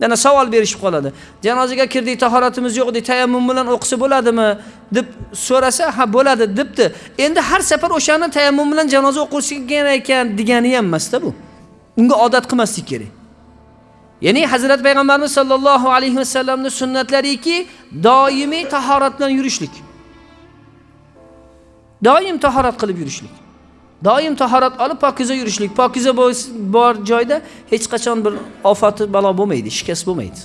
yana savol berishib qoladi. Janozaga kirdik tahoratimiz yo'q edi tayammum bilan o'qisa bo'ladimi? Deb so'rasa ha bo'ladi debdi. Endi har safar o'shani tayammum bilan janoza o'qilgan ekan degani ham emasda bu. Unga odat qilmaslik kerak. Ya'ni hazrat payg'ambarimiz sollallohu alayhi vasallamni sunnatlariki doimiy tahorat bilan yurishlik. Doim tahorat qilib yurishlik. Doim tahorat olib pokiza yurishlik. Pokiza bor joyda hech qachon bir ofati balo bo'lmaydi shikast bo'lmaydi.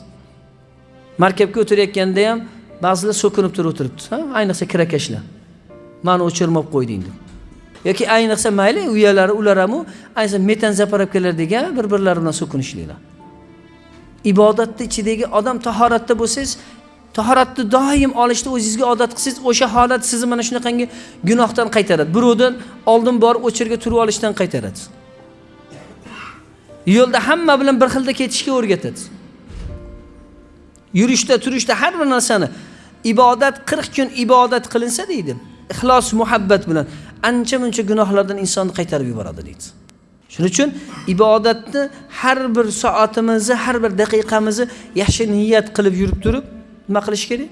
Markabga o'tirayotganda ham ba'zilar so'kinib turib o'tiribdi. Ayniqsa kirakashlar. Mani o'chirmab qo'yding deb. Yoki ayniqsa mayli uyalari ular ham ayniqsa metan zapravkalardagi bir birlari bilan so'kinishliklar. Ibodatni ichidagi odam tahoratda bo'lsangiz tahoratni doim olishni o'zingizga odat qilsangiz o'sha holat sizni mana shunaqangi gunohdan qaytaradi. Birovdan oldin borib o'chirga turib olishdan qaytaradi. Yo'lda hamma bilan bir xilda ketishga o'rgatadi. Yurishda turishda har bir narsani ibodat qirq kun ibodat qilinsa deydi. Ixlos muhabbat bilan ancha muncha gunohlardan insonni qaytarib yuboradi deydi. Shuning uchun ibodatni har bir soatimizni har bir daqiqamizni yaxshi niyat qilib yurib turib nima qilish kerak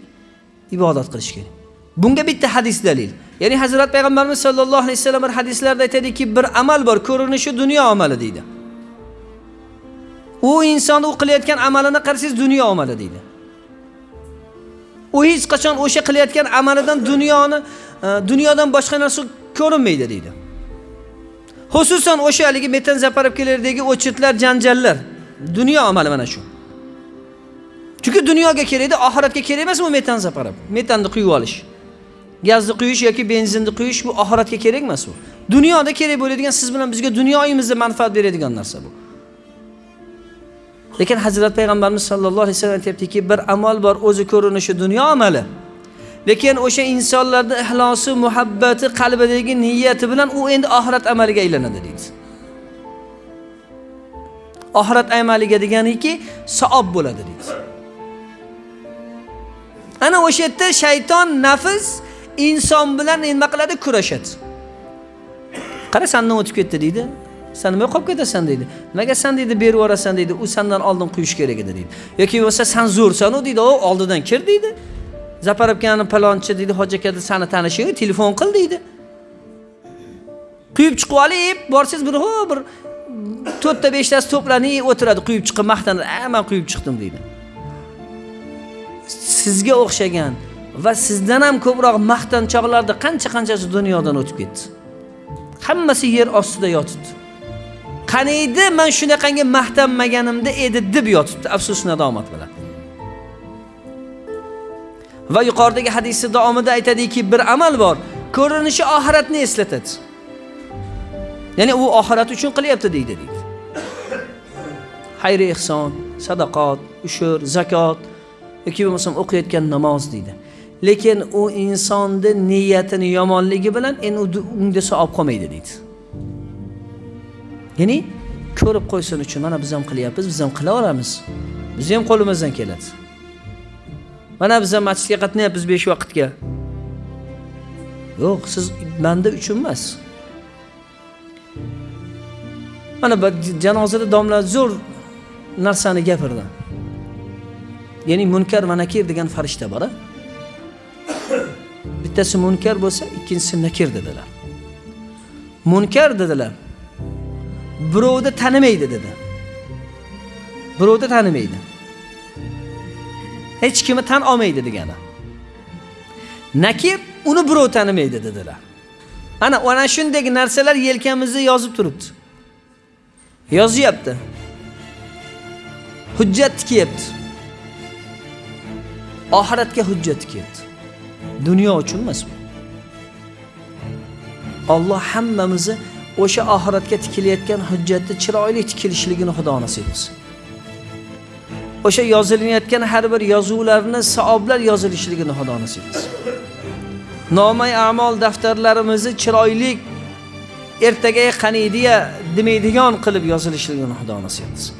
ibodat qilish kerak. Bunga bitta hadis dalil. Ya'ni hazrat payg'ambarimiz sollallohu alayhi vasallam bir hadislarda aytadiki bir amal bor ko'rinishi dunyo amali deydi. U inson u qilayotgan amalini qarasangiz dunyo amali deydi. U hech qachon o'sha qilayotgan amalidan dunyoni e, dunyodan boshqa narsa ko'rinmaydi deydi. Xususan o'sha haligi metan zaparovkalardagi o'chitlar janjallar dunyo amali mana shu. Chunki dunyoga kerakda oxiratga kerak emas bu metan zaparab metanni quyib olish. Gazni quyish yoki benzinni quyish bu oxiratga kerak emas u dunyoda kerak bo'ladigan siz bilan bizga dunyoyimizda manfaat beradigan narsa bu. Lekin hazrat payg'ambarimiz sollallohu alayhi vasallam aytyaptiki bir amal bor o'zi ko'rinishi dunyo amali. Lekin o'sha insonlarni ixlosi muhabbati qalbidagi niyati bilan u endi oxirat amaliga aylanadi deydi. Oxirat amaliga deganiki savob bo'ladi deydi. Ana o'sha yerda shayton nafs inson bilan nima qiladi? Kurashadi. Qara sandan o'tib ketdi deydi. San nima qolib ketasan deydi. Nimaga san deydi berib yuborasan deydi. U sandan oldin quyish kerak edi deydi. Yoki bo'lmasa san zo'rsanu deydi. O oldidan kir deydi. Zaparovkani palonchi deydi. Hoji aka sani tanishing telefon qil deydi. Quyib chiqib olib borsangiz bir ho bir to'rtta beshtasi to'planib o'tiradi. Quyib chiqib maqtanadi. A man quyib chiqdim deydi. Sizga o'xshagan va sizdan ham ko'proq maqtanchoqlarni qancha qanchasi dunyodan o'tib ketdi. Hammasi yer ostida yotibdi. Qaniydi man shunaqangi maqtanmaganimda edi deb yotibdi. Afsus nadomat bilan va yuqoridagi hadisni davomida aytadiki bir amal bor ko'rinishi oxiratni eslatadi. Ya'ni u oxirat uchun qilyapti deydi deydi. Xayri ehson sadaqot ushur zakot yoki bo'lmasam o'qiyotgan namoz deydi. Lekin u insonni niyatini yomonligi bilan endi unga savob qolmaydi deydi. Ya'ni ko'rib qo'ysin uchun mana biz ham qilyapmiz biz ham qilaveramiz. Bizni ham qo'limizdan keladi. Mana biz ham masjidga qatnayapmiz besh vaqtga. Yo'q siz banda uchun emas. Mana janozada domla zo'r narsani gapirdi. Ya'ni munkar va nakir degan farishta bor a bittasi munkar bo'lsa ikkinchisi nakir dedilar. Munkar dedilar. Birovni tanimaydi dedi. Birovni tanimaydi. Hech kimni tan olmaydi degani. Nakir uni birov tanimaydi dedilar. Ana ana shunday narsalar yelkamizda yozib turibdi. Yozyapti. Hujjat tikyapti. Oxiratga hujjat keldi. Dunyo uchun emas bu. Olloh hammamizni o'sha oxiratga tikilayotgan hujjatni chiroyli tikilishligini xudo nasib qilsin o'sha yozilayotgan har bir yozuvlarni savoblar yozilishligini xudo nasib qilsin nomay amol daftarlarimizni chiroyli ertaga qaniydiya demaydigan qilib yozilishligini xudo nasib qilsin